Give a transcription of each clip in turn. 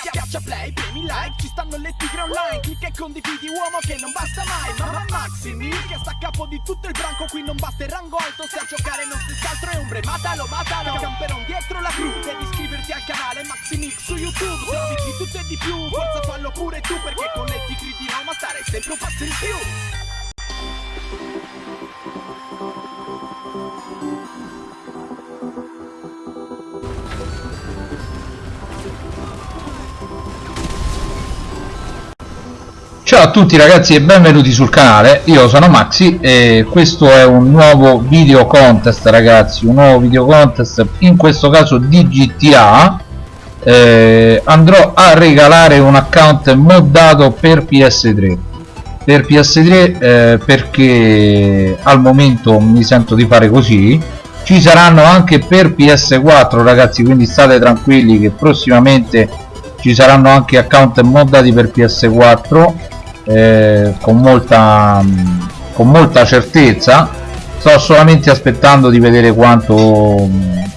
Schiaccia play, premi like, ci stanno le tigre online. Clicca e condividi uomo che non basta mai. Mamma Maximi che sta a capo di tutto il branco Qui non basta il rango alto. Se a giocare non stessi altro è ombre Matalo, matalo, camperon dietro la cru Devi iscriverti al canale Maximix su YouTube. Servizi di tutto e di più, forza fallo pure tu Perché con le tigre di Roma stare sempre un passo in più Ciao a tutti ragazzi e benvenuti sul canale, io sono Maxi e questo è un nuovo video contest ragazzi, un nuovo video contest, in questo caso di GTA eh, andrò a regalare un account moddato per PS3 per PS3 eh, perché al momento mi sento di fare così. Ci saranno anche per PS4 ragazzi quindi state tranquilli che prossimamente ci saranno anche account moddati per PS4 eh, con molta con molta certezza. Sto solamente aspettando di vedere quanto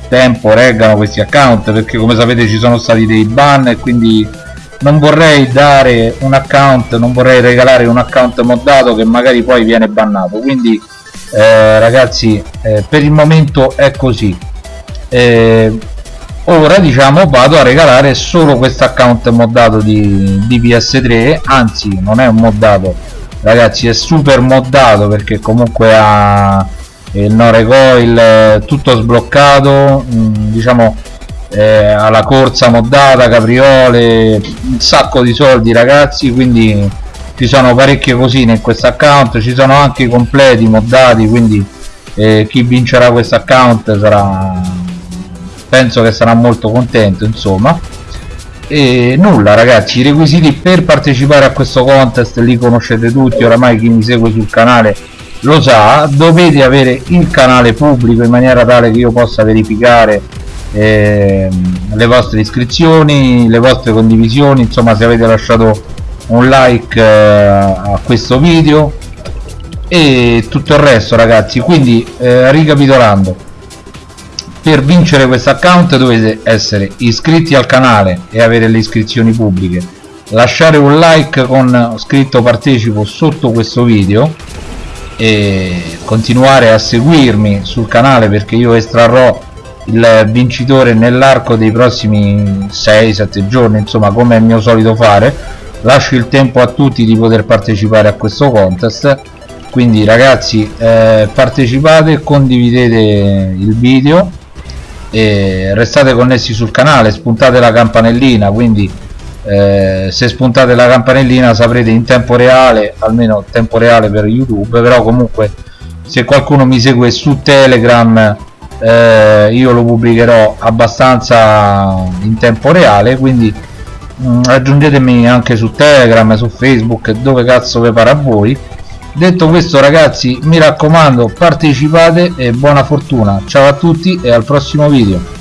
tempo reggano questi account perché come sapete ci sono stati dei ban e quindi non vorrei dare un account non vorrei regalare un account moddato che magari poi viene bannato. Quindi eh, ragazzi eh, per il momento è così. Eh, ora diciamo vado a regalare solo questo account moddato di, di PS3 anzi non è un moddato ragazzi è super moddato perché comunque ha il no recoil tutto sbloccato mm, diciamo eh, alla corsa moddata capriole un sacco di soldi ragazzi quindi ci sono parecchie cosine in questo account ci sono anche i completi moddati quindi eh, chi vincerà questo account sarà penso che sarà molto contento insomma. E nulla ragazzi i requisiti per partecipare a questo contest li conoscete tutti oramai chi mi segue sul canale lo sa. Dovete avere il canale pubblico in maniera tale che io possa verificare eh, le vostre iscrizioni le vostre condivisioni insomma se avete lasciato un like eh, a questo video e tutto il resto ragazzi. Quindi eh, ricapitolando per vincere questo account dovete essere iscritti al canale e avere le iscrizioni pubbliche. Lasciare un like con scritto partecipo sotto questo video e continuare a seguirmi sul canale perché io estrarrò il vincitore nell'arco dei prossimi 6-7 giorni insomma come è mio solito fare. Lascio il tempo a tutti di poter partecipare a questo contest. Quindi ragazzi eh, partecipate condividete il video e restate connessi sul canale spuntate la campanellina quindi eh, se spuntate la campanellina saprete in tempo reale almeno tempo reale per youtube però comunque se qualcuno mi segue su telegram eh, io lo pubblicherò abbastanza in tempo reale quindi mh, mm, aggiungetemi anche su telegram su facebook dove cazzo vi pare a voi detto questo ragazzi mi raccomando partecipate e buona fortuna. Ciao a tutti e al prossimo video